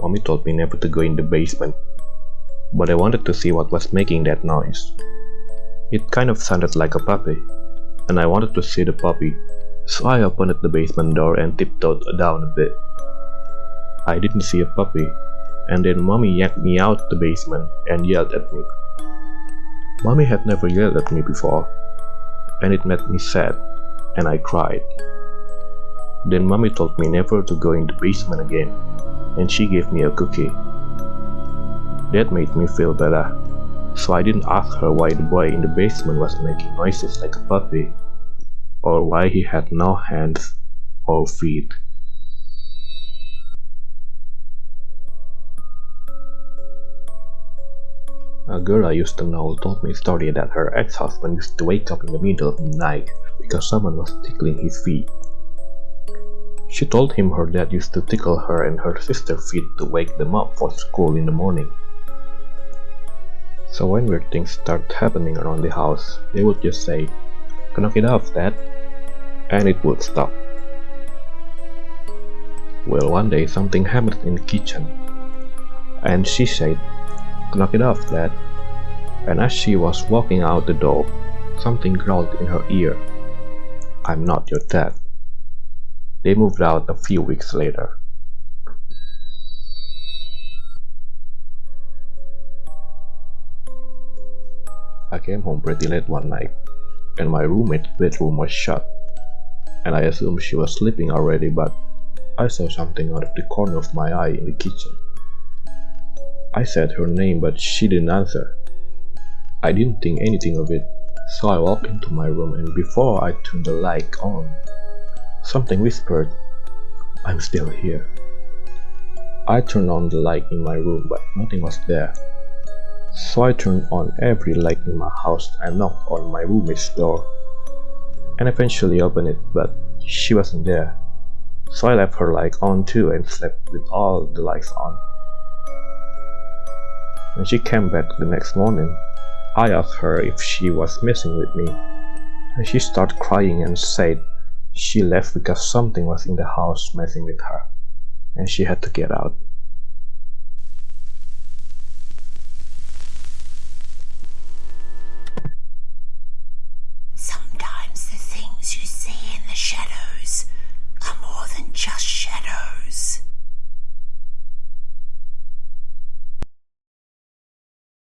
Mommy told me never to go in the basement, but I wanted to see what was making that noise. It kind of sounded like a puppy, and I wanted to see the puppy, so I opened the basement door and tiptoed down a bit. I didn't see a puppy, and then mommy yanked me out the basement and yelled at me. Mommy had never yelled at me before, and it made me sad, and I cried. Then mommy told me never to go in the basement again, and she gave me a cookie. That made me feel better, so I didn't ask her why the boy in the basement was making noises like a puppy, or why he had no hands or feet. A girl I used to know told me a story that her ex-husband used to wake up in the middle of the night because someone was tickling his feet. She told him her dad used to tickle her and her sister's feet to wake them up for school in the morning. So when weird things start happening around the house, they would just say, knock it off, dad, and it would stop. Well, one day something happened in the kitchen, and she said, Knock it off, Dad. And as she was walking out the door, something growled in her ear. I'm not your dad. They moved out a few weeks later. I came home pretty late one night, and my roommate's bedroom was shut. And I assumed she was sleeping already, but I saw something out of the corner of my eye in the kitchen. I said her name but she didn't answer. I didn't think anything of it, so I walked into my room and before I turned the light on, something whispered, I'm still here. I turned on the light in my room but nothing was there. So I turned on every light in my house and knocked on my roommate's door and eventually opened it but she wasn't there. So I left her light on too and slept with all the lights on. When she came back the next morning, I asked her if she was messing with me, and she started crying and said she left because something was in the house messing with her, and she had to get out. Sometimes the things you see in the shadows are more than just shadows.